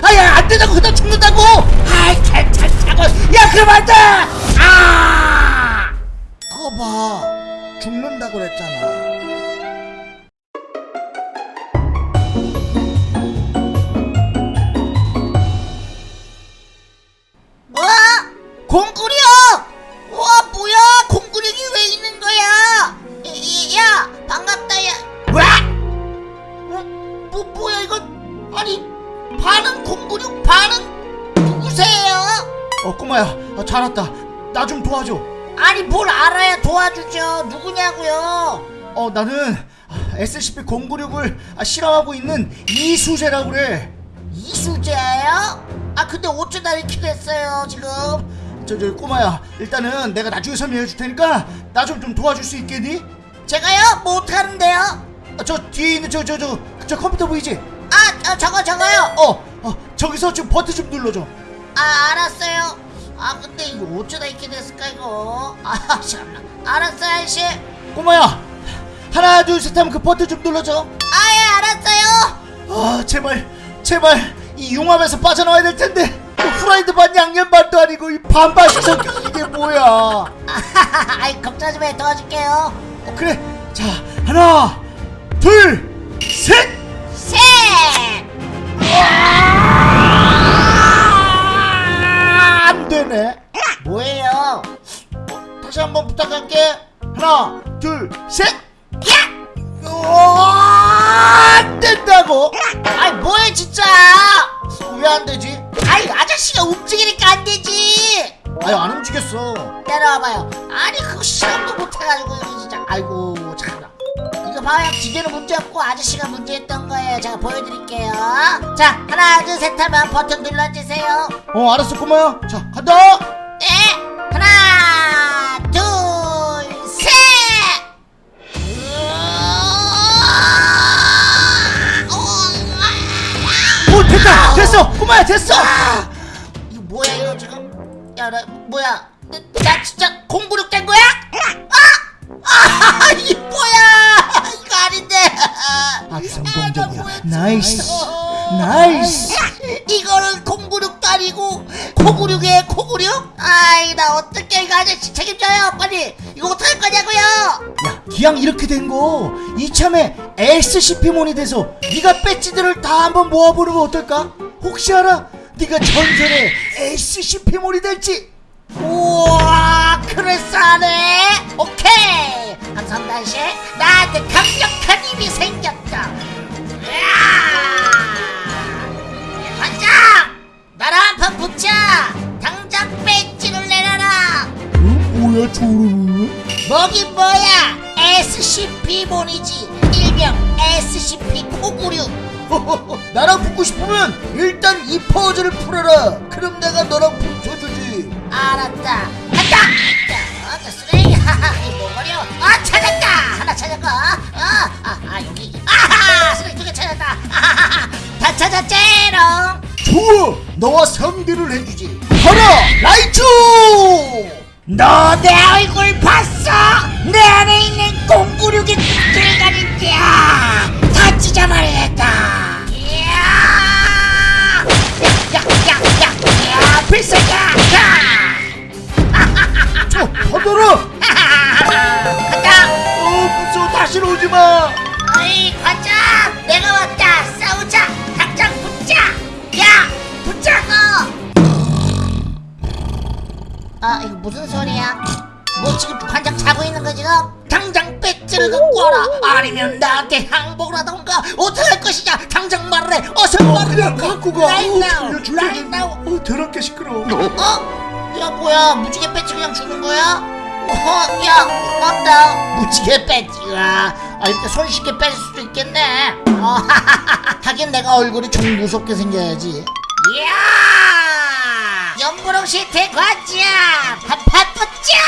아야 안 된다고 그냥 죽는다고? 아이 괜찮다고 야 그럼 안돼! 아! 거봐. 죽는다고 그랬잖아 어 꼬마야 아, 잘 왔다 나 좀 도와줘 아니 뭘 알아야 도와주죠 누구냐고요? 어 나는 SCP-096을 아, 실험하고 있는 이수재라고 그래 이수재예요? 아 근데 어쩌다 이렇게 됐어요 지금? 저, 저 꼬마야 일단은 내가 나중에 설명해 줄 테니까 나 좀 좀 도와줄 수 있겠니? 제가요? 뭐 어떡하는데요? 아, 저 뒤에 있는 저 저 저 저 컴퓨터 보이지? 아 저, 저거 저거요 어, 어 저기서 좀 버튼 좀 눌러줘 아 알았어요 아 근데 이거 어쩌다 이렇게 됐을까 이거? 아 참나. 알았어요 아저씨. 꼬마야 하나 둘 셋 하면 그 버튼 좀 눌러줘. 아예 알았어요. 아 제발 제발 이 융합에서 빠져나와야 될 텐데. 그 후라이드 반 양념 반도 아니고 이 반반씩 섞여 이게 뭐야. 어, 아이 걱정하지 마 도와줄게요. 그래. 자 하나 둘셋 셋 안 되네 뭐예요? 다시 한번 부탁할게. 하나 둘셋! 안 된다고? 아이 뭐해 진짜? 왜 안 되지? 아이 아저씨가 움직이니까 안 되지! 아유 안 움직였어. 내려와봐요. 아니 그거 시험도 못해가지고 진짜. 아이고 참나. 이거 봐요. 기계는 문제없고 아저씨가 문제였던 거 예요 제가 보여드릴게요. 자 하나 둘 셋 하면 버튼 눌러주세요. 어 알았어 꼬마야 자 간다! 네 하나 둘셋! 오 됐다! 됐어! 꼬마야 됐어! 이거 뭐야 이거 지금? 야 나 뭐야? 나, 나 진짜 공부력 된 거야? 아! 아 이게 뭐야 아닌데 아주 아? nice 어. nice 이거는 공구력도 아니고 코구력이에요 코구력? 아이 나 어떻게 이거 아저씨 책임져요 빨리 이거 어떡할 거냐고요 야 기왕 이렇게 된 거 이참에 SCP몬이 돼서 네가 배지들을 다 한번 모아보는 거 어떨까? 혹시 알아? 네가 전설의 SCP몬이 될지 우와 그럴싸하네 오케이 한선단씨 나한테 강력한 힘이 생겼다. 으아! 반장! 나랑 한판 붙자! 당장 배지를 내놔라! 응? 뭐야 저러는 뭐긴 뭐야 SCP몬이지. 일명 SCP 코구류. 나랑 붙고 싶으면 일단 이 퍼즐을 풀어라. 그럼 내가 너랑 붙여주지. 알았다. 간다! 자, 어, 쓰레기. 하하 이 뭐거려 아 찾았다 하나 찾았고 아아 아, 여기. 아하! 쓰레기 두개 찾았다. 아하하 다 찾았제롱. 좋아. 너와 상대를 해주지. 하라 라이츄! 너내 얼굴 봤어? 내 안에 있는 공구륙이 들가니까 다 찢어버리겠다. 이야! 야 야 야 야 필살기야 저 받아라 갖고 와라. 아니면 나한테 항복을 하던가. 어떡할 것이냐. 당장 말해. 어서 어 말해 그냥 갖고 가. Right 어, now, 들려줄래 right now. 어 더럽게 시끄러워. 어? 야 뭐야. 무지개 배지 그냥 주는 거야? 어, 야 고맙다. 무지개 배지가 아 이렇게 손쉽게 뺄 수도 있겠네. 어, 하긴 내가 얼굴이 좀 무섭게 생겨야지. 이야! 연보롱씨 대관지야. 한판 붙자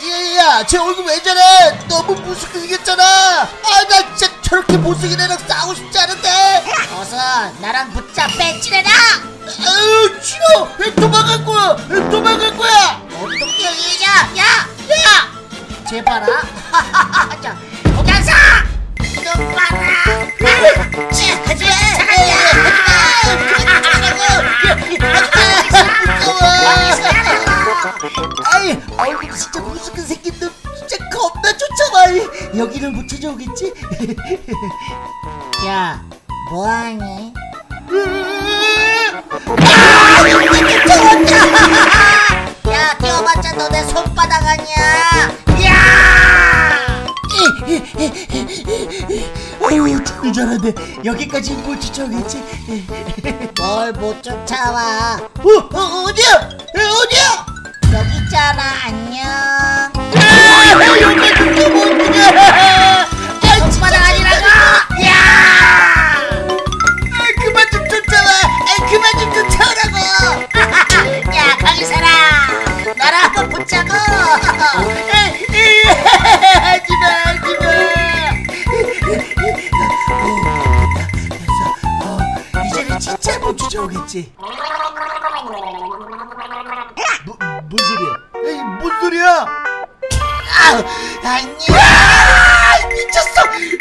야야 제 얼굴 왜 저래 너무 무섭게 생겼잖아 아나 진짜 저렇게 못생긴 애랑 싸우고 싶지 않은데 어서 나랑 붙자 배지래라 아유 싫어 왜 도망갈 거야 왜 도망갈 거야 어떻게 이냐 야! 야! 제발아 자 아, 치, 하지마 하지마 하지마 네, 아이 얼굴 진짜 무슨 생긴 놈 진짜 겁나 좋잖아 여기는 못 찾아오겠지? 야 뭐하니? 아! 좋았다! 야 뛰어봤자 너네 손바닥 아니야 야! 어휴 죽는 줄 알았네 여기까지 못 쫓아오겠지 뭘 못 쫓아와 어? 어? 어디야? 어, 어디야? 아, 따라 안녕.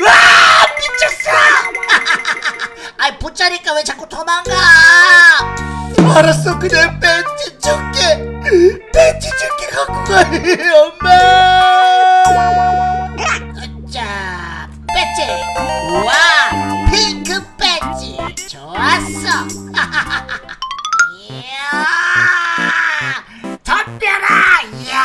와 미쳤어! 아이 붙자니까 왜 자꾸 도망가? 알았어 그냥 벤치 줄게. 벤치 줄게 갖고 가 엄마. 자 배지. 우와 핑크 배지. 좋았어. 이야 덤벼라 이야.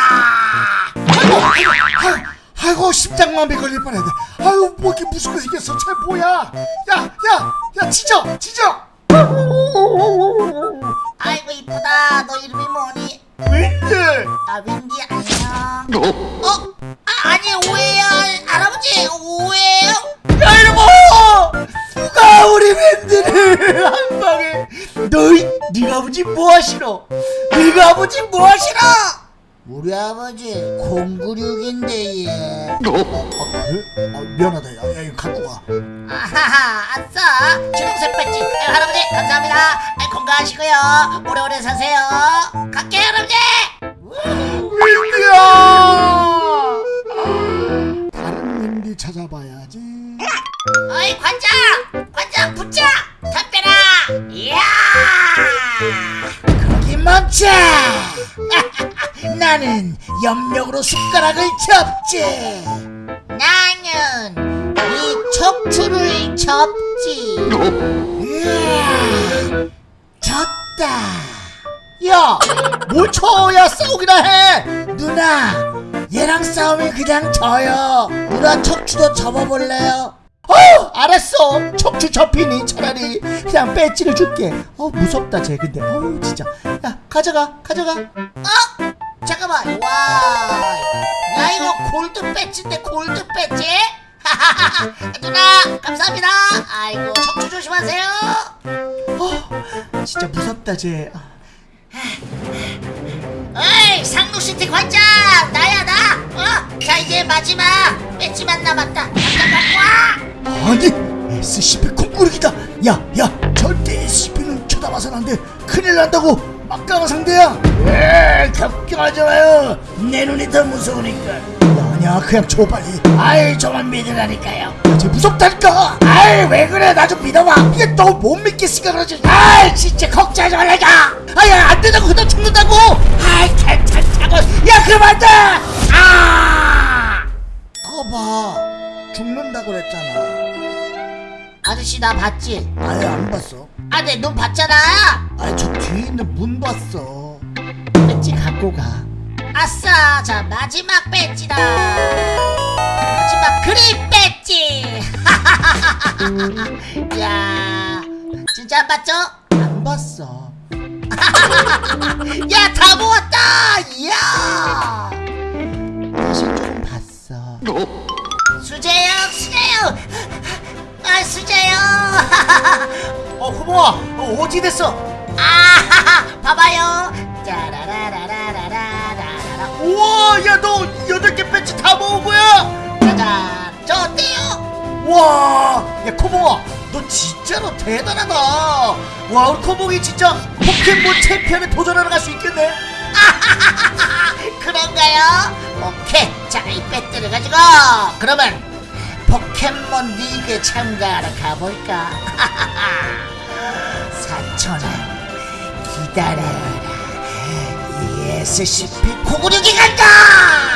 아이고, 심장마비 걸릴 뻔했네 아유 뭐 이렇게 무섭게 생겼어. 쟤 뭐야? 야야야 짖어 짖어 아이고 이쁘다. 너 이름이 뭐니? 웬일 아 윈디 안녕 096인데 얘. 아 그래? 아 미안하다 야, 야 이거 갖고 가 아하하 아싸. 주홍색 배지. 아유, 할아버지 감사합니다. 아유, 건강하시고요. 오래오래 사세요. 갈게요 할아버지! 윈디야! 다른 윈디 찾아봐야지. 어이 관장! 관장 붙자! 담벼라! 이야! 거기 멈춰! 나는 염력으로 숟가락을 접지. 나는 이 척추를 접지. 으아, 졌다. 야 뭘 쳐 야 싸우기나 해? 누나 얘랑 싸우면 그냥 져요. 누나 척추도 접어볼래요? 어 알았어. 척추 접히니 차라리 그냥 배지를 줄게. 어 무섭다 쟤. 근데 어우 진짜. 야 가져가 가져가. 어? 잠깐만 골드 배지인데 골드 배지 누나 감사합니다. 아이고 척추 조심하세요. 어 진짜 무섭다 쟤. 아. 어이 상록시티 관장 나야 나. 어? 자 이제 마지막 배지만 남았다. 당장 갖고 와. 아니 SCP 콩꾸르기다. 야야 절대 SCP는 쳐다봐선 안돼. 큰일 난다고. 막강한 상대야. 에 걱정하지 마요. 내 눈이 더 무서우니까 아니야. 그냥 줘 빨리. 아이 저만 믿으라니까요. 쟤 무섭다니까. 아이 왜 그래? 나 좀 믿어봐. 이게 또못 믿겠으니까 그러지. 아이 진짜 걱정하지 말라니까 아야 안 된다고 그냥 죽는다고. 아이 괜찮다고. 야 그만둬 아! 거봐. 죽는다고 그랬잖아. 아저씨 나 봤지? 아예 안 봤어. 아내 눈 봤잖아. 아니 저 뒤에 있는 문 봤어. 배지 갖고 가 아싸 자 마지막 배지다. 마지막 그립 배지. 야 진짜 안 봤죠? 안 봤어. 야 다 모았다! 야! 사실 조금 봤어. 수재형 수재형 아 수재형 어 후보야 어, 어찌 됐어? 아 봐봐요. 짜라 우와, 야 너 여덟 개 배치 다 모은 거야? 짜잔 저 어때요? 와, 야 코봉아, 너 진짜로 대단하다. 와, 우리 코봉이 진짜 포켓몬 챔피언에 도전하러 갈 수 있겠네. 그런가요? 오케이 자이 배트를 가지고 그러면 포켓몬 리그 참가하러 가볼까? 사촌아 기다려라 이 SCP 고구려기 간다